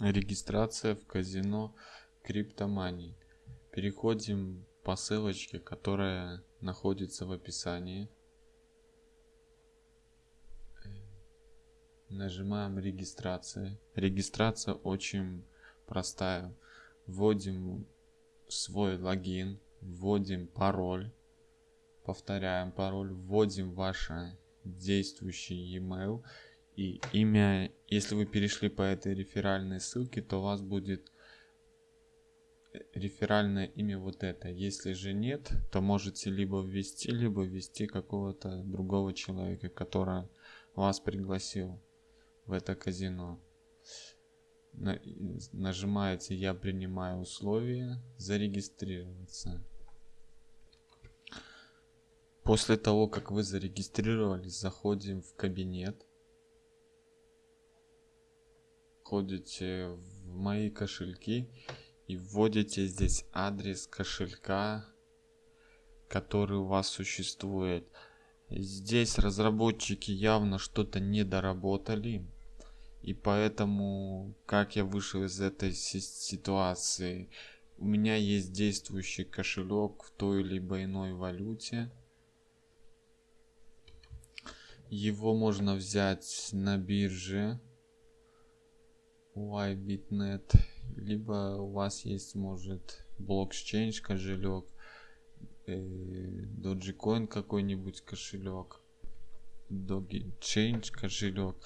Регистрация в казино Криптомани. Переходим по ссылочке, которая находится в описании. Нажимаем регистрация. Регистрация очень простая. Вводим свой логин, вводим пароль, повторяем пароль, вводим ваше действующий e-mail и имя. Если вы перешли по этой реферальной ссылке, то у вас будет реферальное имя вот это. Если же нет, то можете либо ввести, либо ввести какого-то другого человека, который вас пригласил в это казино нажимаете «Я принимаю условия», «Зарегистрироваться». После того, как вы зарегистрировались, заходим в кабинет. Входите в «Мои кошельки» и вводите здесь адрес кошелька, который у вас существует. Здесь разработчики явно что-то не доработали и поэтому, как я вышел из этой ситуации, у меня есть действующий кошелек в той либо иной валюте. Его можно взять на бирже YBitNet, либо у вас есть, может, блокчейн кошелек, э, Dogecoin какой-нибудь кошелек, Dogechain кошелек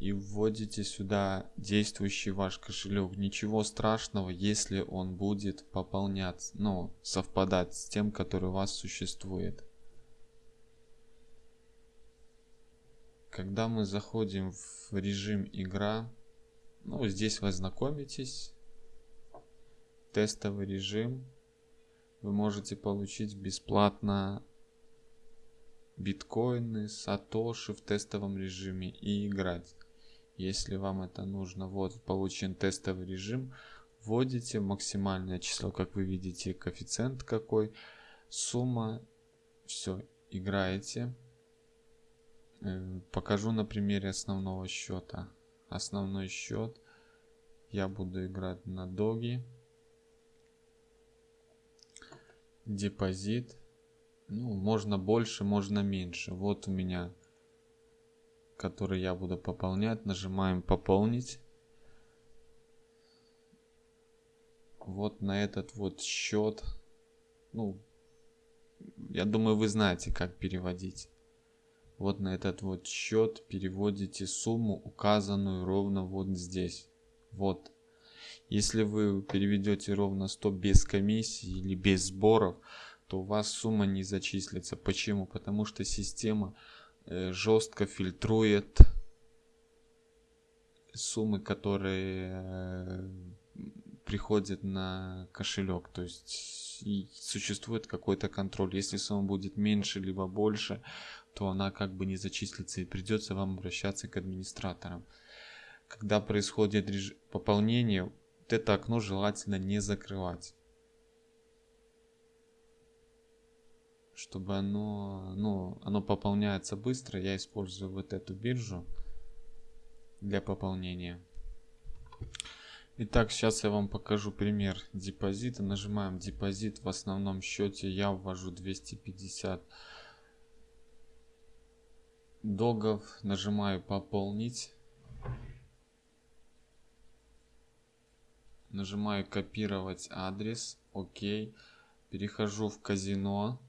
и вводите сюда действующий ваш кошелек. Ничего страшного, если он будет пополняться, ну, совпадать с тем, который у вас существует. Когда мы заходим в режим игра, ну, здесь вы знакомитесь. Тестовый режим. Вы можете получить бесплатно биткоины, сатоши в тестовом режиме и играть если вам это нужно. Вот получен тестовый режим. Вводите максимальное число, как вы видите, коэффициент какой, сумма, все, играете. Э, покажу на примере основного счета. Основной счет я буду играть на доги. Депозит. Ну, можно больше, можно меньше. Вот у меня который я буду пополнять. Нажимаем пополнить. Вот на этот вот счет. Ну, я думаю, вы знаете, как переводить. Вот на этот вот счет переводите сумму, указанную ровно вот здесь. Вот. Если вы переведете ровно 100 без комиссии или без сборов, то у вас сумма не зачислится. Почему? Потому что система Э, жестко фильтрует суммы, которые э, приходят на кошелек. То есть существует какой-то контроль. Если сумма будет меньше либо больше, то она как бы не зачислится и придется вам обращаться к администраторам. Когда происходит реж... пополнение, вот это окно желательно не закрывать. чтобы оно, ну, оно пополняется быстро, я использую вот эту биржу для пополнения. Итак, сейчас я вам покажу пример депозита. Нажимаем депозит. В основном счете я ввожу 250 догов. Нажимаю пополнить. Нажимаю копировать адрес. Окей. Перехожу в казино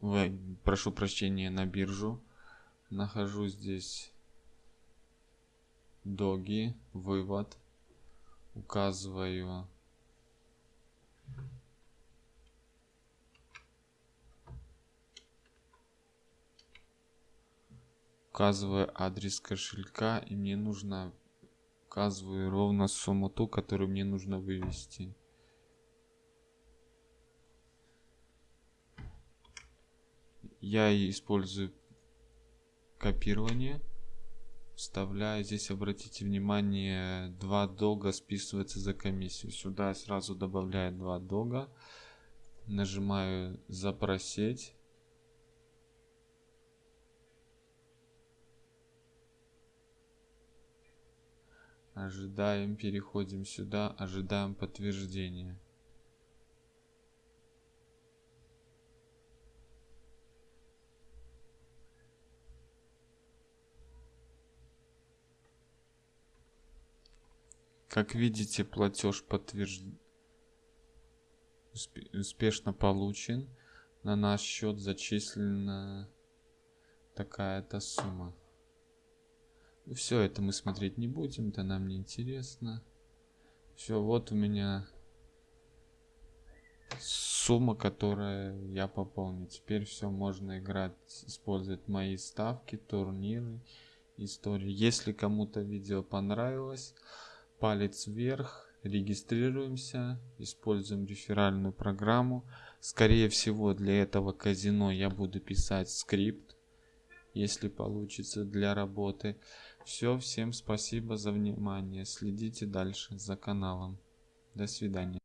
в, прошу прощения, на биржу. Нахожу здесь доги, вывод. Указываю указываю адрес кошелька и мне нужно указываю ровно сумму ту, которую мне нужно вывести. я использую копирование. Вставляю здесь обратите внимание два долга списывается за комиссию. Сюда сразу добавляю два долга. Нажимаю запросить Ожидаем, переходим сюда, ожидаем подтверждения. Как видите, платеж подтвержден успешно получен. На наш счет зачислена такая-то сумма. Все это мы смотреть не будем, это нам не интересно. Все, вот у меня сумма, которая я пополнил. Теперь все можно играть, использовать мои ставки, турниры, истории. Если кому-то видео понравилось, палец вверх, регистрируемся, используем реферальную программу. Скорее всего для этого казино я буду писать скрипт, если получится для работы. Все, всем спасибо за внимание. Следите дальше за каналом. До свидания.